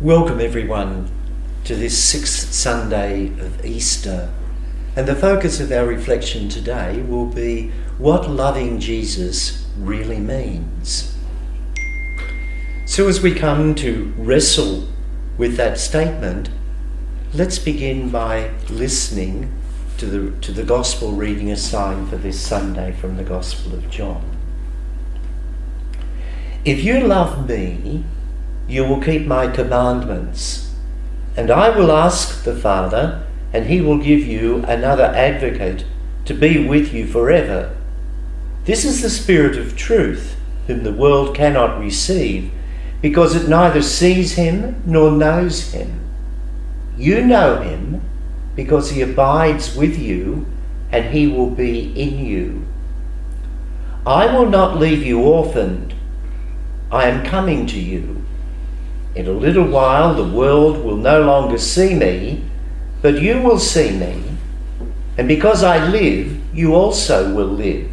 Welcome everyone to this sixth Sunday of Easter. And the focus of our reflection today will be what loving Jesus really means. So, as we come to wrestle with that statement, let's begin by listening to the, to the Gospel reading assigned for this Sunday from the Gospel of John. If you love me, you will keep my commandments. And I will ask the Father, and he will give you another advocate to be with you forever. This is the Spirit of truth, whom the world cannot receive, because it neither sees him nor knows him. You know him, because he abides with you, and he will be in you. I will not leave you orphaned. I am coming to you. In a little while the world will no longer see me, but you will see me. And because I live, you also will live.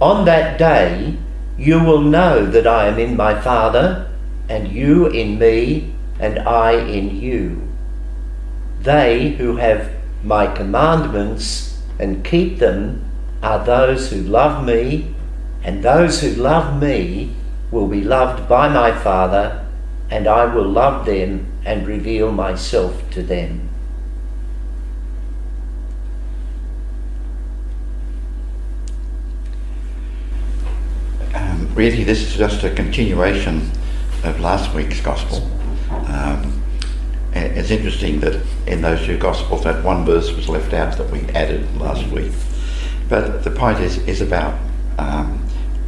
On that day, you will know that I am in my Father, and you in me, and I in you. They who have my commandments and keep them are those who love me, and those who love me will be loved by my Father and I will love them and reveal myself to them. Um, really, this is just a continuation of last week's Gospel. Um, it's interesting that in those two Gospels, that one verse was left out that we added last week. But the point is, is about um,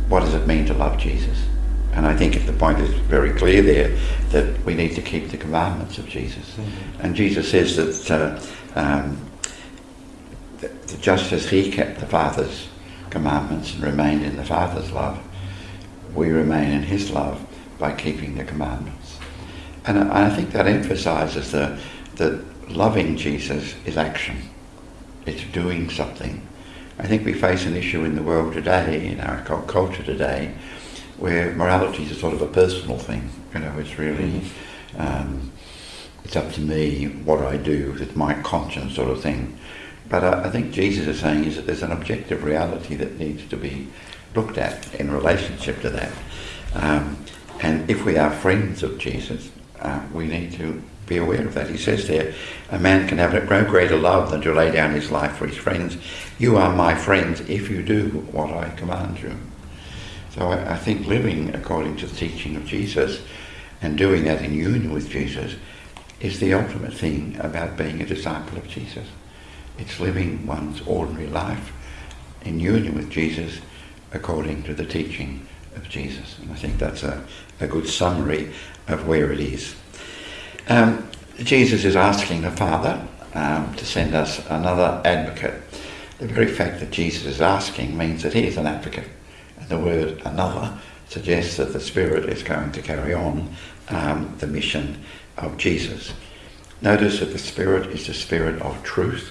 what does it mean to love Jesus? And I think the point is very clear there that we need to keep the commandments of Jesus. Mm-hmm. And Jesus says that, uh, um, that, just as he kept the Father's commandments and remained in the Father's love, we remain in his love by keeping the commandments. And I, I think that emphasizes the, that loving Jesus is action. It's doing something. I think we face an issue in the world today, in our culture today, where morality is a sort of a personal thing. You know, it's really um, it's up to me what I do. It's my conscience sort of thing. But I, I think Jesus is saying is that there's an objective reality that needs to be looked at in relationship to that. Um, and if we are friends of Jesus, uh, we need to be aware of that. He says there, a man can have no greater love than to lay down his life for his friends. You are my friends if you do what I command you. So I, I think living according to the teaching of Jesus and doing that in union with Jesus is the ultimate thing about being a disciple of Jesus. It's living one's ordinary life in union with Jesus according to the teaching of Jesus. And I think that's a, a good summary of where it is. Um, Jesus is asking the Father um, to send us another advocate. The very fact that Jesus is asking means that he is an advocate the word another suggests that the Spirit is going to carry on um, the mission of Jesus. Notice that the Spirit is the Spirit of truth.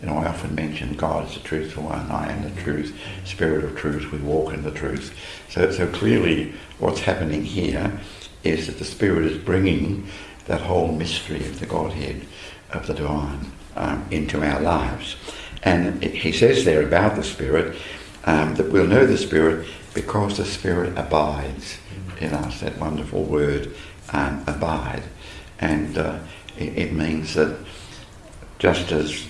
You know, I often mention God is the truthful one. I am the truth, Spirit of truth. We walk in the truth. So, so clearly, what's happening here is that the Spirit is bringing that whole mystery of the Godhead, of the divine, um, into our lives. And he says there about the Spirit um, that we'll know the Spirit because the Spirit abides in us. That wonderful word, um, abide. And uh, it, it, means that just as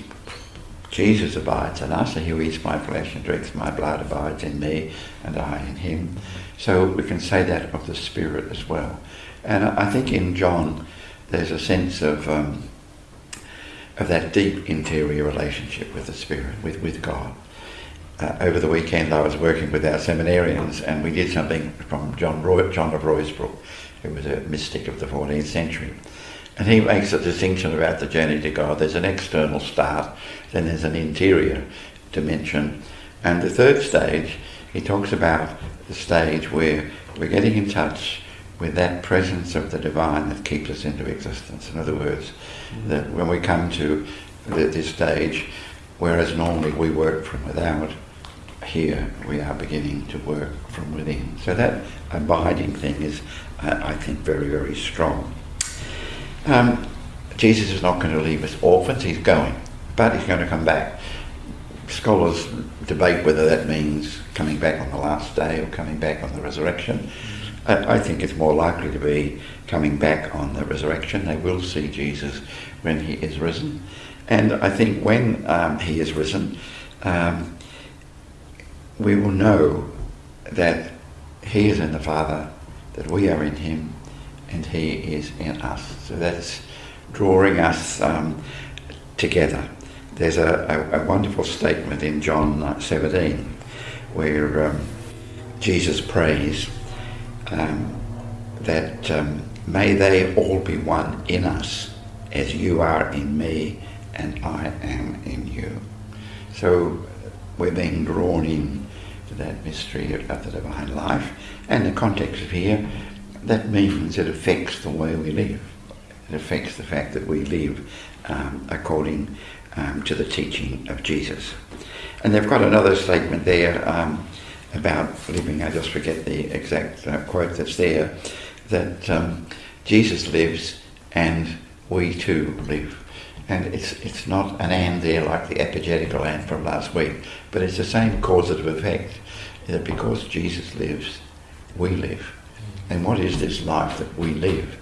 Jesus abides in us, he who eats my flesh and drinks my blood abides in me, and I in him. So we can say that of the Spirit as well. And I think in John, there's a sense of um, of that deep interior relationship with the Spirit, with, with God uh, over the weekend I was working with our seminarians and we did something from John, Roy, John of Ruysbroeck, who was a mystic of the 14th century. And he makes a distinction about the journey to God. There's an external start, then there's an interior dimension. And the third stage, he talks about the stage where we're getting in touch with that presence of the divine that keeps us into existence. In other words, mm-hmm. that when we come to this stage, whereas normally we work from without, here we are beginning to work from within. So that abiding thing is, uh, I think, very, very strong. Um, Jesus is not going to leave us orphans, he's going, but he's going to come back. Scholars debate whether that means coming back on the last day or coming back on the resurrection. I, I think it's more likely to be coming back on the resurrection. They will see Jesus when he is risen. And I think when um, he is risen, um, we will know that he is in the Father, that we are in him, and he is in us. So that's drawing us um, together. There's a, a, a, wonderful statement in John 17 where um, Jesus prays um, that um, may they all be one in us as you are in me and I am in you. So we're being drawn in to that mystery of the divine life. And the context of here, that means it affects the way we live. It affects the fact that we live um, according um, to the teaching of Jesus. And they've got another statement there um, about living, I just forget the exact uh, quote that's there, that um, Jesus lives and we too live. And it's, it's not an and there like the apologetical and from last week, but it's the same causative effect that because Jesus lives, we live. And what is this life that we live?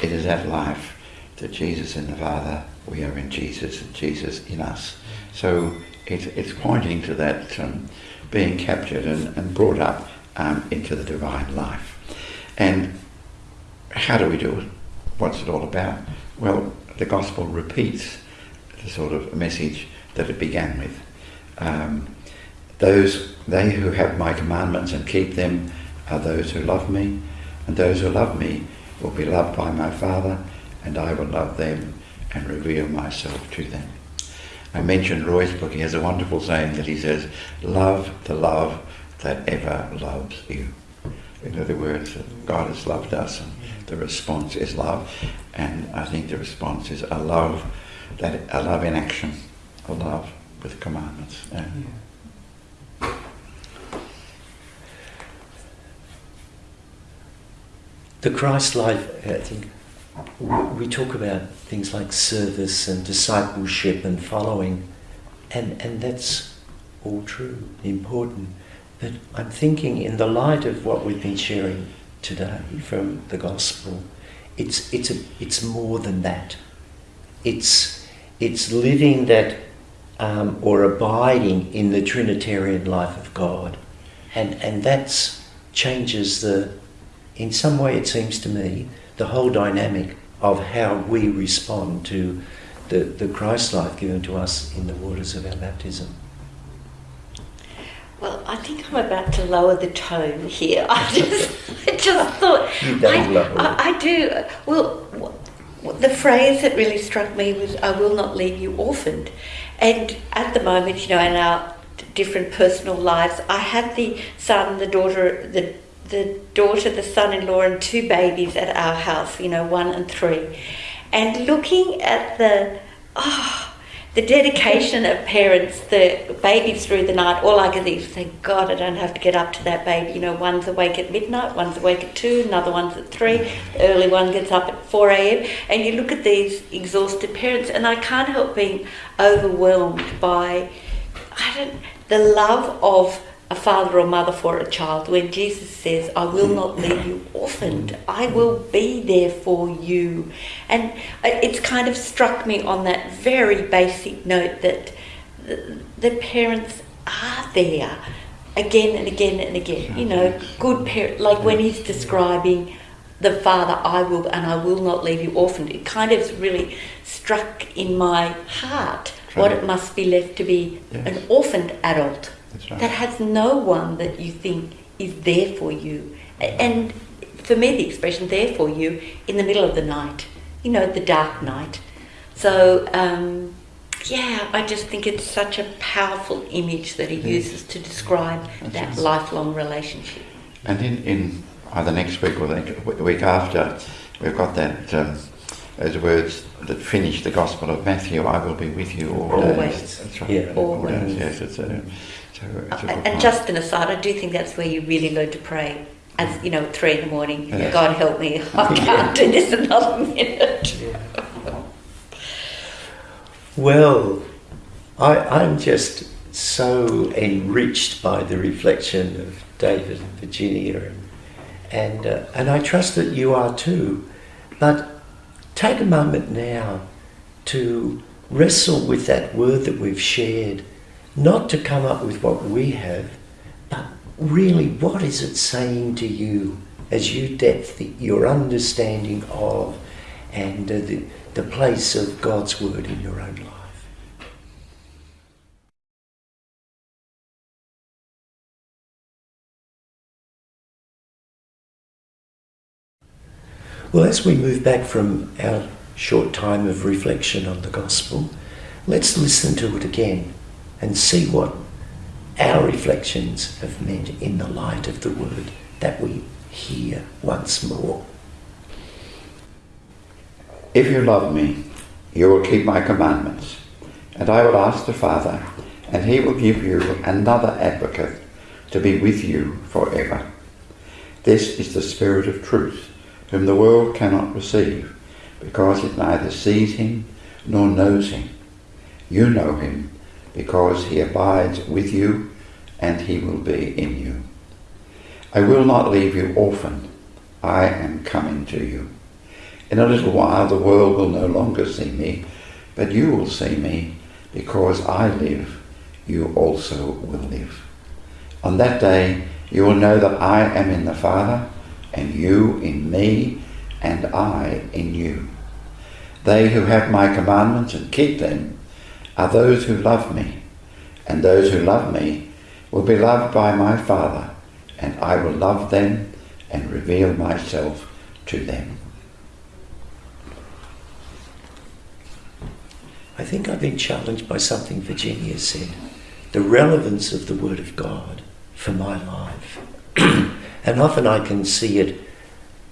It is that life that Jesus in the Father, we are in Jesus, and Jesus in us. So it, it's pointing to that um, being captured and, and brought up um, into the divine life. And how do we do it? What's it all about? Well, the gospel repeats the sort of message that it began with. Um, those they who have my commandments and keep them are those who love me, and those who love me will be loved by my Father, and I will love them and reveal myself to them. I mentioned Ruysbroeck. He has a wonderful saying that he says, Love the love that ever loves you. In other words, God has loved us, and the response is love. And I think the response is a love that a love in action, a love with commandments. Yeah. The Christ life, I think, we talk about things like service and discipleship and following, and, and that's all true, important. But I'm thinking, in the light of what we've been sharing today from the gospel, it's, it's, a, it's more than that. It's, it's living that um, or abiding in the Trinitarian life of God. And, and that changes the, in some way, it seems to me, the whole dynamic of how we respond to the, the Christ life given to us in the waters of our baptism. Well, I think I'm about to lower the tone here. I just, I just thought. I, I, I, do. Well, the phrase that really struck me was, I will not leave you orphaned. And at the moment, you know, in our different personal lives, I have the son, the daughter, the the daughter, the son-in-law, and two babies at our house. You know, one and three, and looking at the oh, the dedication of parents, the babies through the night. All I can think is, thank God I don't have to get up to that baby. You know, one's awake at midnight, one's awake at two, another one's at three. The early one gets up at four a.m. And you look at these exhausted parents, and I can't help being overwhelmed by, I don't, the love of a father or mother for a child when Jesus says, I will not leave you orphaned, I will be there for you. And it's kind of struck me on that very basic note that the, parents are there again and again and again. You know, good parent, like when he's describing the father, I will, and I will not leave you orphaned. It kind of really struck in my heart what it must be left to be yes. an orphaned adult right. that has no one that you think is there for you. And for me, the expression there for you in the middle of the night, you know, the dark night. So, um, yeah, I just think it's such a powerful image that he uses to describe That's that lifelong relationship. And in, in either next week or the week after, we've got that um, those words that finish the Gospel of Matthew. I will be with you all always. days. That's right. Yeah. Always. Yes, it's a, and just an aside, I do think that's where you really learn to pray. As you know, three in the morning, God help me, I can't do this another minute. Well, I, I'm just so enriched by the reflection of David and Virginia, and and, uh, and I trust that you are too. But take a moment now to wrestle with that word that we've shared, not to come up with what we have, but really what is it saying to you as you depth your understanding of and uh, the, the place of God's word in your own life. Well, as we move back from our short time of reflection on the gospel, let's listen to it again and see what our reflections have meant in the light of the word that we hear once more. If you love me, you will keep my commandments, and I will ask the Father, and he will give you another advocate to be with you forever. This is the Spirit of truth whom the world cannot receive, because it neither sees him nor knows him. You know him, because he abides with you, and he will be in you. I will not leave you orphaned. I am coming to you. In a little while the world will no longer see me, but you will see me, because I live, you also will live. On that day you will know that I am in the Father, and you in me, and I in you. They who have my commandments and keep them are those who love me, and those who love me will be loved by my Father, and I will love them and reveal myself to them. I think I've been challenged by something Virginia said the relevance of the Word of God for my life. And often I can see it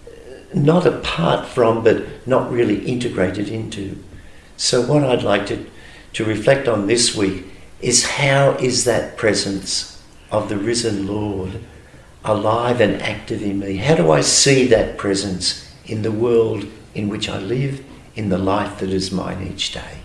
uh, not apart from, but not really integrated into. So, what I'd like to, to reflect on this week is how is that presence of the risen Lord alive and active in me? How do I see that presence in the world in which I live, in the life that is mine each day?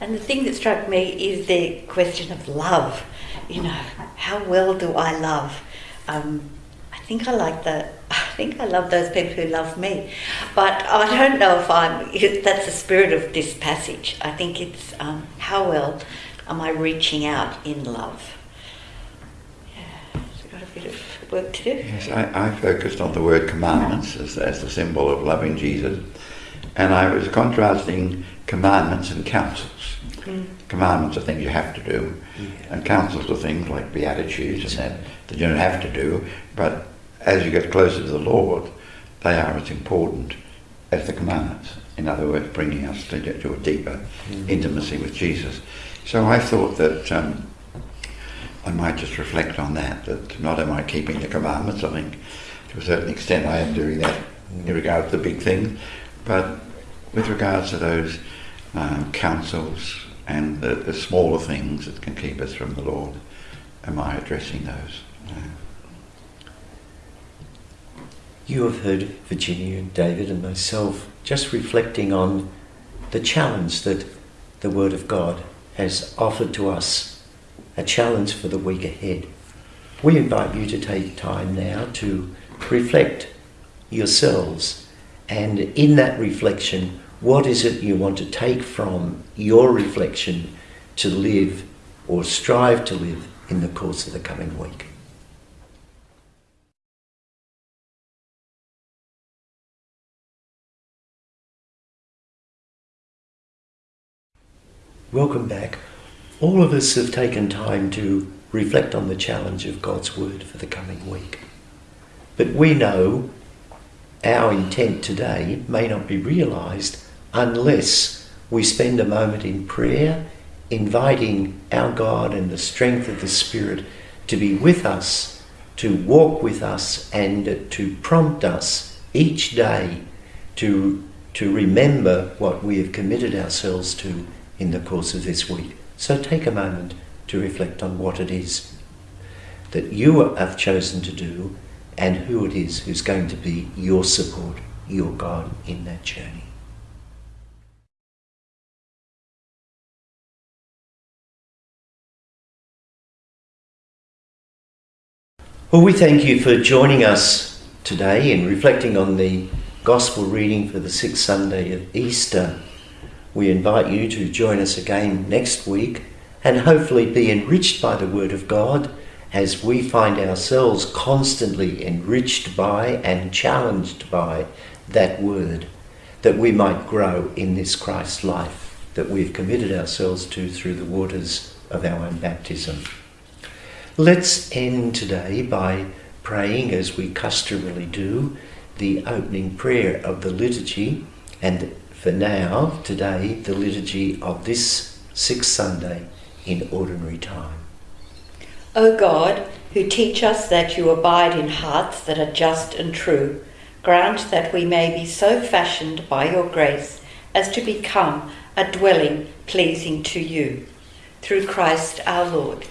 And the thing that struck me is the question of love. You know, how well do I love? um, I think I like the. I think I love those people who love me, but I don't know if I'm. That's the spirit of this passage. I think it's um, how well am I reaching out in love. Yeah, so got a bit of work to do. Yes, I, I focused on the word commandments as, as the symbol of loving Jesus, and I was contrasting commandments and counsels. Mm. Commandments are things you have to do, yeah. and counsels are things like beatitudes and that that you don't have to do, but as you get closer to the Lord, they are as important as the commandments. In other words, bringing us to, to a deeper mm-hmm. intimacy with Jesus. So I thought that um, I might just reflect on that, that not am I keeping the commandments, I think to a certain extent I am doing that in regard to the big things, but with regards to those um, counsels and the, the smaller things that can keep us from the Lord, am I addressing those? You have heard Virginia and David and myself just reflecting on the challenge that the Word of God has offered to us, a challenge for the week ahead. We invite you to take time now to reflect yourselves and in that reflection, what is it you want to take from your reflection to live or strive to live in the course of the coming week? Welcome back. All of us have taken time to reflect on the challenge of God's Word for the coming week. But we know our intent today may not be realised unless we spend a moment in prayer, inviting our God and the strength of the Spirit to be with us, to walk with us, and to prompt us each day to, to remember what we have committed ourselves to in the course of this week. So take a moment to reflect on what it is that you have chosen to do and who it is who's going to be your support, your God in that journey. Well, we thank you for joining us today in reflecting on the Gospel reading for the sixth Sunday of Easter. We invite you to join us again next week and hopefully be enriched by the Word of God as we find ourselves constantly enriched by and challenged by that Word, that we might grow in this Christ life that we've committed ourselves to through the waters of our own baptism. Let's end today by praying, as we customarily do, the opening prayer of the liturgy, and for now, today, the liturgy of this sixth Sunday in ordinary time. O God, who teach us that you abide in hearts that are just and true, grant that we may be so fashioned by your grace as to become a dwelling pleasing to you. Through Christ our Lord.